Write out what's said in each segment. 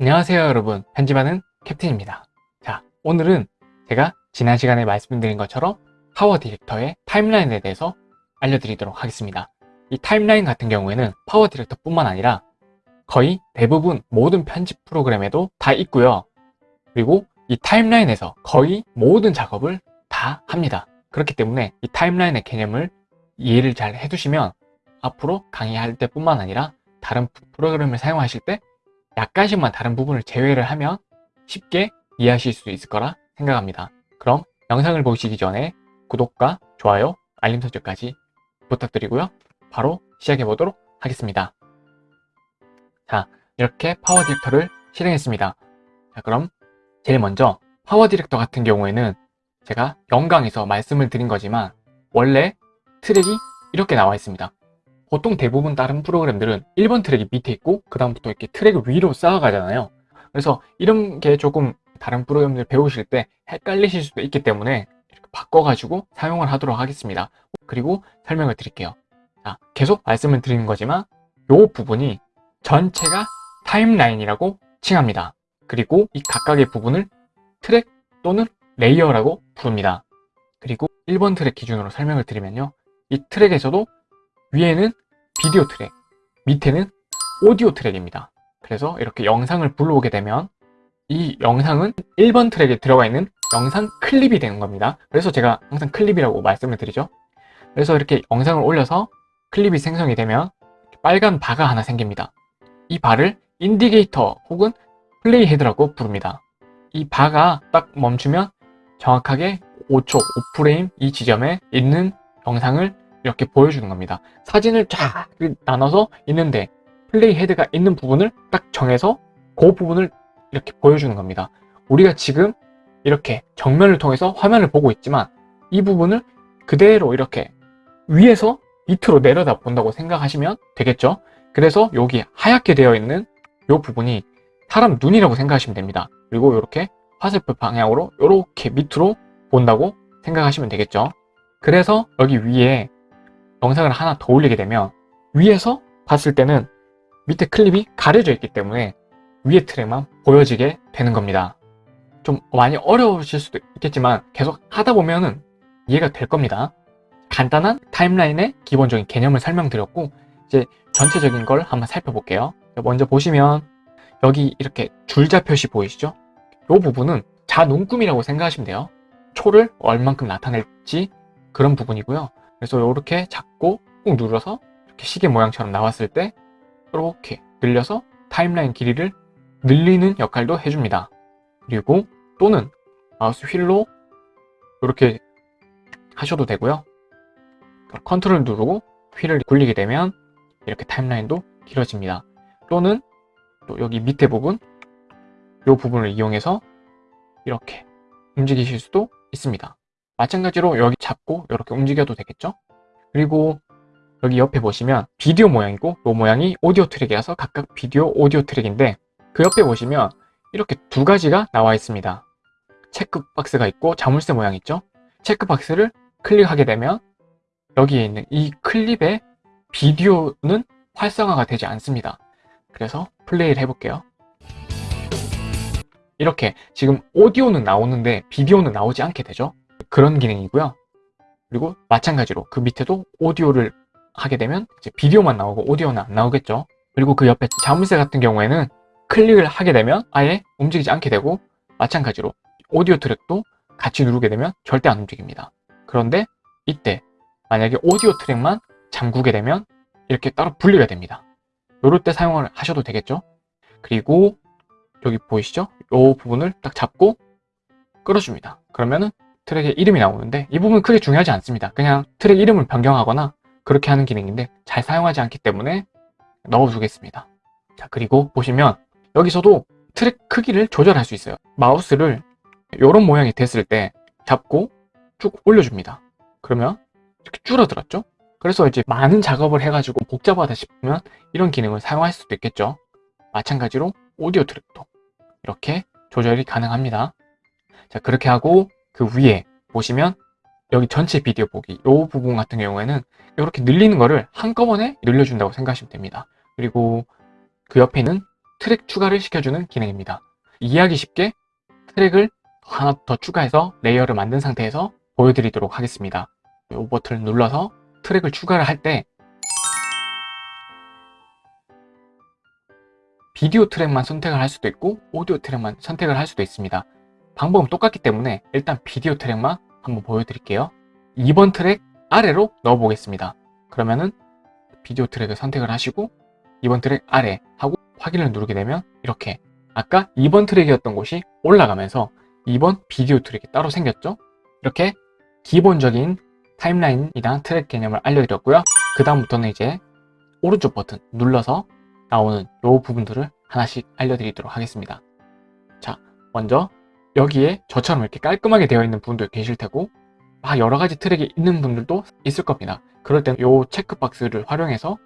안녕하세요 여러분. 편집하는 캡틴입니다. 자 오늘은 제가 지난 시간에 말씀드린 것처럼 PowerDirector의 timeline에 대해서 알려드리도록 하겠습니다. 이 timeline 같은 경우에는 PowerDirector 뿐만 아니라 거의 대부분 모든 편집 프로그램에도 다 있고요. 그리고 이 timeline에서 거의 모든 작업을 다 합니다. 그렇기 때문에 이 timeline의 개념을 이해를 잘 해두시면 앞으로 강의할 때 뿐만 아니라 다른 프로그램을 사용하실 때 약간씩만 다른 부분을 제외를 하면 쉽게 이해하실 수 있을 거라 생각합니다. 그럼 영상을 보시기 전에 구독과 좋아요, 알림 설정까지 부탁드리고요. 바로 시작해 보도록 하겠습니다. 자, 이렇게 PowerDirector를 실행했습니다. 자, 그럼 제일 먼저 PowerDirector 같은 경우에는 제가 영상에서 말씀을 드린 거지만 원래 트랙이 이렇게 나와 있습니다. 보통 대부분 다른 프로그램들은 1번 트랙이 밑에 있고 그 다음부터 이렇게 트랙을 위로 쌓아가잖아요. 그래서 이런 게 조금 다른 프로그램들 배우실 때 헷갈리실 수도 있기 때문에 이렇게 바꿔가지고 사용을 하도록 하겠습니다. 그리고 설명을 드릴게요. 자, 계속 말씀을 드리는 거지만 이 부분이 전체가 타임라인이라고 칭합니다. 그리고 이 각각의 부분을 트랙 또는 layer라고 부릅니다. 그리고 1번 트랙 기준으로 설명을 드리면요. 이 트랙에서도 위에는 비디오 트랙, 밑에는 오디오 트랙입니다. 그래서 이렇게 영상을 불러오게 되면 이 영상은 1번 트랙에 들어가 있는 영상 클립이 되는 겁니다. 그래서 제가 항상 클립이라고 말씀을 드리죠. 그래서 이렇게 영상을 올려서 클립이 생성이 되면 빨간 바가 하나 생깁니다. 이 바를 indicator 혹은 playhead라고 부릅니다. 이 바가 딱 멈추면 정확하게 5초, 5프레임 이 지점에 있는 영상을 이렇게 보여주는 겁니다. 사진을 쫙 나눠서 있는데 playhead가 있는 부분을 딱 정해서 그 부분을 이렇게 보여주는 겁니다. 우리가 지금 이렇게 정면을 통해서 화면을 보고 있지만 이 부분을 그대로 이렇게 위에서 밑으로 내려다 본다고 생각하시면 되겠죠? 그래서 여기 하얗게 되어 있는 이 부분이 사람 눈이라고 생각하시면 됩니다. 그리고 이렇게 화살표 방향으로 이렇게 밑으로 본다고 생각하시면 되겠죠? 그래서 여기 위에 영상을 하나 더 올리게 되면 위에서 봤을 때는 밑에 클립이 가려져 있기 때문에 위에 트랙만 보여지게 되는 겁니다. 좀 많이 어려우실 수도 있겠지만 계속 하다 보면은 이해가 될 겁니다. 간단한 타임라인의 기본적인 개념을 설명드렸고 이제 전체적인 걸 한번 살펴볼게요. 먼저 보시면 여기 이렇게 줄자 표시 보이시죠? 이 부분은 자눈금이라고 생각하시면 돼요. 초를 얼만큼 나타낼지 그런 부분이고요. 그래서 이렇게 잡고 꾹 눌러서 이렇게 시계 모양처럼 나왔을 때 이렇게 늘려서 타임라인 길이를 늘리는 역할도 해줍니다. 그리고 또는 마우스 휠로 이렇게 하셔도 되고요. 컨트롤 누르고 휠을 굴리게 되면 이렇게 timeline도 길어집니다. 또는 또 여기 밑에 부분 이 부분을 이용해서 이렇게 움직이실 수도 있습니다. 마찬가지로 여기 잡고 이렇게 움직여도 되겠죠? 그리고 여기 옆에 보시면 비디오 모양이고 이 모양이 오디오 트랙이라서 각각 비디오, 오디오 트랙인데 그 옆에 보시면 이렇게 두 가지가 나와 있습니다. 체크박스가 있고 자물쇠 모양 있죠? 체크박스를 클릭하게 되면 여기에 있는 이 클립의 비디오는 활성화가 되지 않습니다. 그래서 플레이를 해볼게요. 이렇게 지금 오디오는 나오는데 비디오는 나오지 않게 되죠. 그런 기능이고요. 그리고 마찬가지로 그 밑에도 오디오를 하게 되면 이제 비디오만 나오고 오디오는 안 나오겠죠. 그리고 그 옆에 자물쇠 같은 경우에는 클릭을 하게 되면 아예 움직이지 않게 되고 마찬가지로 오디오 트랙도 같이 누르게 되면 절대 안 움직입니다. 그런데 이때 만약에 오디오 트랙만 잠그게 되면 이렇게 따로 분리가 됩니다. 이럴 때 사용을 하셔도 되겠죠. 그리고 여기 보이시죠? 이 부분을 딱 잡고 끌어줍니다. 그러면은 트랙의 이름이 나오는데 이 부분은 크게 중요하지 않습니다. 그냥 트랙 이름을 변경하거나 그렇게 하는 기능인데 잘 사용하지 않기 때문에 넣어두겠습니다. 자 그리고 보시면 여기서도 트랙 크기를 조절할 수 있어요. 마우스를 이런 모양이 됐을 때 잡고 쭉 올려줍니다. 그러면 이렇게 줄어들었죠? 그래서 이제 많은 작업을 해가지고 복잡하다 싶으면 이런 기능을 사용할 수도 있겠죠. 마찬가지로 오디오 트랙도 이렇게 조절이 가능합니다. 자 그렇게 하고 그 위에 보시면 여기 전체 비디오 보기 이 부분 같은 경우에는 이렇게 늘리는 거를 한꺼번에 늘려준다고 생각하시면 됩니다. 그리고 그 옆에는 트랙 추가를 시켜주는 기능입니다. 이해하기 쉽게 트랙을 하나 더 추가해서 layer를 만든 상태에서 보여드리도록 하겠습니다. 이 버튼을 눌러서 트랙을 추가를 할 때 비디오 트랙만 선택을 할 수도 있고 오디오 트랙만 선택을 할 수도 있습니다. 방법은 똑같기 때문에 일단 비디오 트랙만 한번 보여드릴게요. 2번 트랙 아래로 넣어 보겠습니다. 그러면은 비디오 트랙을 선택을 하시고 2번 트랙 아래 하고 확인을 누르게 되면 이렇게 아까 2번 트랙이었던 곳이 올라가면서 2번 비디오 트랙이 따로 생겼죠? 이렇게 기본적인 타임라인이나 트랙 개념을 알려드렸고요. 그 다음부터는 이제 오른쪽 버튼 눌러서 나오는 요 부분들을 하나씩 알려드리도록 하겠습니다. 자, 먼저 여기에 저처럼 이렇게 깔끔하게 되어 있는 분도 계실 테고 막 여러 가지 트랙이 있는 분들도 있을 겁니다. 그럴 땐요 체크박스를 활용해서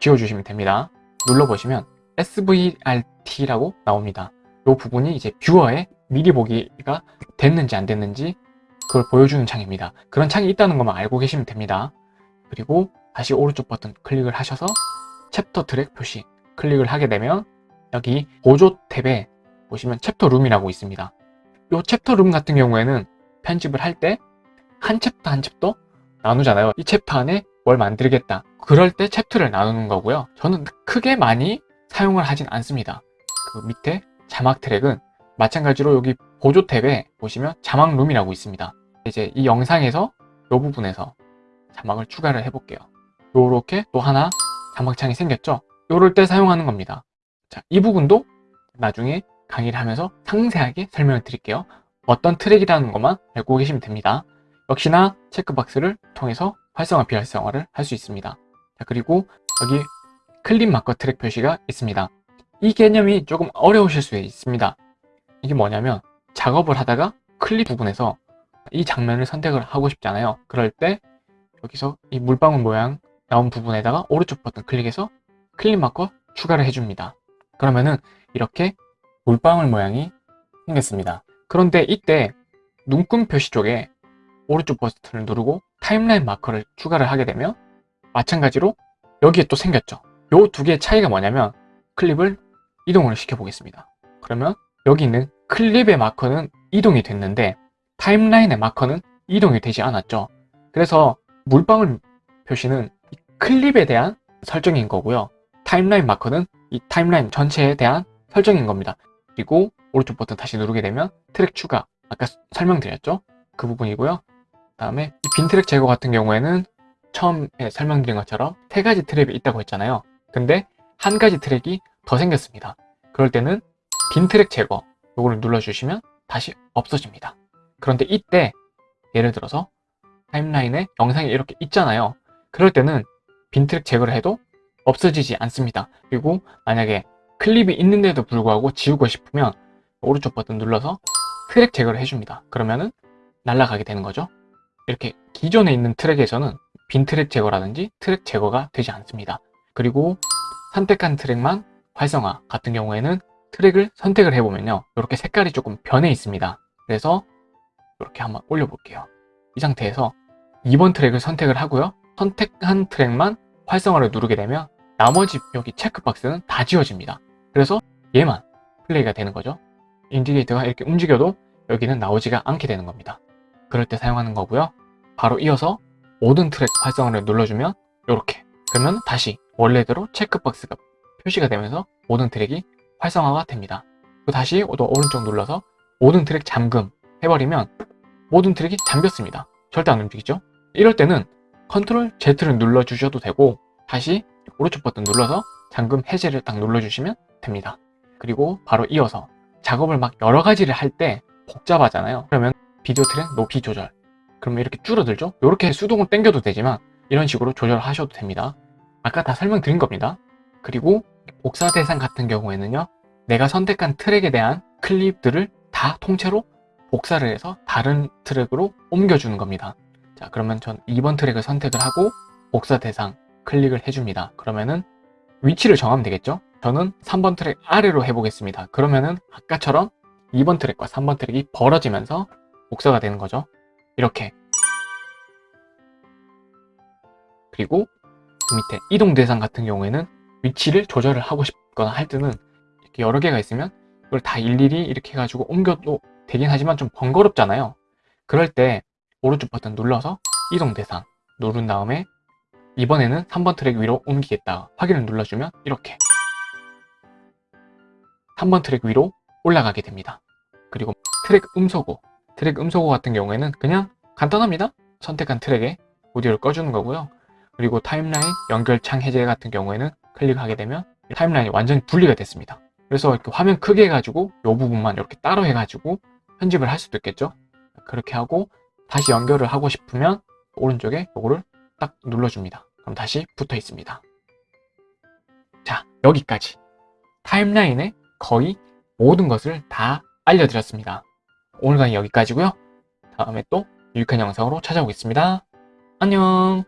지워주시면 됩니다. 눌러보시면 SVRT라고 나옵니다. 이 부분이 이제 뷰어에 미리 보기가 됐는지 안 됐는지 그걸 보여주는 창입니다. 그런 창이 있다는 것만 알고 계시면 됩니다. 그리고 다시 오른쪽 버튼 클릭을 하셔서 챕터 트랙 표시 클릭을 하게 되면 여기 보조 탭에 보시면 챕터 룸이라고 있습니다. 이 챕터 룸 같은 경우에는 편집을 할 때 한 챕터 한 챕터 나누잖아요. 이 챕터 안에 뭘 만들겠다. 그럴 때 챕터를 나누는 거고요. 저는 크게 많이 사용을 하진 않습니다. 그 밑에 자막 트랙은 마찬가지로 여기 보조 탭에 보시면 자막 룸이라고 있습니다. 이제 이 영상에서 이 부분에서 자막을 추가를 해볼게요. 요렇게 또 하나 자막창이 생겼죠? 요럴 때 사용하는 겁니다. 자, 이 부분도 나중에 강의를 하면서 상세하게 설명을 드릴게요. 어떤 트랙이라는 것만 알고 계시면 됩니다. 역시나 체크박스를 통해서 활성화 비활성화를 할 수 있습니다. 자, 그리고 여기 클립 마커 트랙 표시가 있습니다. 이 개념이 조금 어려우실 수 있습니다. 이게 뭐냐면 작업을 하다가 클립 부분에서 이 장면을 선택을 하고 싶잖아요. 그럴 때 여기서 이 물방울 모양 나온 부분에다가 오른쪽 버튼 클릭해서 클립 마커 추가를 해줍니다. 그러면은 이렇게 물방울 모양이 생겼습니다. 그런데 이때 눈금 표시 쪽에 오른쪽 버튼을 누르고 타임라인 마커를 추가를 하게 되면 마찬가지로 여기에 또 생겼죠. 요 두 개의 차이가 뭐냐면 클립을 이동을 시켜 보겠습니다. 그러면 여기 있는 클립의 마커는 이동이 됐는데 타임라인의 마커는 이동이 되지 않았죠. 그래서 물방울 표시는 클립에 대한 설정인 거고요. 타임라인 마커는 이 타임라인 전체에 대한 설정인 겁니다. 그리고 오른쪽 버튼 다시 누르게 되면 트랙 추가 아까 설명드렸죠? 그 부분이고요. 다음에 이 빈 트랙 제거 같은 경우에는 처음에 설명드린 것처럼 세 가지 트랙이 있다고 했잖아요. 근데 한 가지 트랙이 더 생겼습니다. 그럴 때는 빈 트랙 제거 요거를 눌러주시면 다시 없어집니다. 그런데 이때 예를 들어서 타임라인에 영상이 이렇게 있잖아요. 그럴 때는 빈 트랙 제거를 해도 없어지지 않습니다. 그리고 만약에 클립이 있는데도 불구하고 지우고 싶으면 오른쪽 버튼 눌러서 트랙 제거를 해줍니다. 그러면은 날아가게 되는 거죠. 이렇게 기존에 있는 트랙에서는 빈 트랙 제거라든지 트랙 제거가 되지 않습니다. 그리고 선택한 트랙만 활성화 같은 경우에는 트랙을 선택을 해보면요. 이렇게 색깔이 조금 변해 있습니다. 그래서 이렇게 한번 올려볼게요. 이 상태에서 2번 트랙을 선택을 하고요. 선택한 트랙만 활성화를 누르게 되면 나머지 여기 체크박스는 다 지워집니다. 그래서 얘만 플레이가 되는 거죠. 인디케이터가 이렇게 움직여도 여기는 나오지가 않게 되는 겁니다. 그럴 때 사용하는 거고요. 바로 이어서 모든 트랙 활성화를 눌러주면 이렇게 그러면 다시 원래대로 체크박스가 표시가 되면서 모든 트랙이 활성화가 됩니다. 또 다시 또 오른쪽 눌러서 모든 트랙 잠금 해버리면 모든 트랙이 잠겼습니다. 절대 안 움직이죠? 이럴 때는 컨트롤 Z를 눌러주셔도 되고 다시 오른쪽 버튼 눌러서 잠금 해제를 딱 눌러주시면 됩니다. 그리고 바로 이어서 작업을 막 여러 가지를 할 때 복잡하잖아요. 그러면 비디오 트랙 높이 조절 그러면 이렇게 줄어들죠? 이렇게 수동으로 당겨도 되지만 이런 식으로 조절하셔도 됩니다. 아까 다 설명드린 겁니다. 그리고 복사 대상 같은 경우에는요. 내가 선택한 트랙에 대한 클립들을 다 통째로 복사를 해서 다른 트랙으로 옮겨주는 겁니다. 자 그러면 전 2번 트랙을 선택을 하고 복사 대상 클릭을 해줍니다. 그러면은 위치를 정하면 되겠죠? 저는 3번 트랙 아래로 해보겠습니다. 그러면은 아까처럼 2번 트랙과 3번 트랙이 벌어지면서 복사가 되는 거죠. 이렇게 그리고 그 밑에 이동 대상 같은 경우에는 위치를 조절을 하고 싶거나 할 때는 이렇게 여러 개가 있으면 이걸 다 일일이 이렇게 해가지고 옮겨도 되긴 하지만 좀 번거롭잖아요. 그럴 때 오른쪽 버튼 눌러서 이동 대상 누른 다음에 이번에는 3번 트랙 위로 옮기겠다 확인을 눌러주면 이렇게 3번 트랙 위로 올라가게 됩니다. 그리고 트랙 음소거 트랙 음소거 같은 경우에는 그냥 간단합니다. 선택한 트랙에 오디오를 꺼주는 거고요. 그리고 타임라인 연결창 해제 같은 경우에는 클릭하게 되면 타임라인이 완전히 분리가 됐습니다. 그래서 이렇게 화면 크게 해가지고 이 부분만 이렇게 따로 해가지고 편집을 할 수도 있겠죠. 그렇게 하고 다시 연결을 하고 싶으면 오른쪽에 이거를 딱 눌러줍니다. 그럼 다시 붙어 있습니다. 자, 여기까지 타임라인의 거의 모든 것을 다 알려드렸습니다. 오늘 강의 여기까지고요. 다음에 또 유익한 영상으로 찾아오겠습니다. 안녕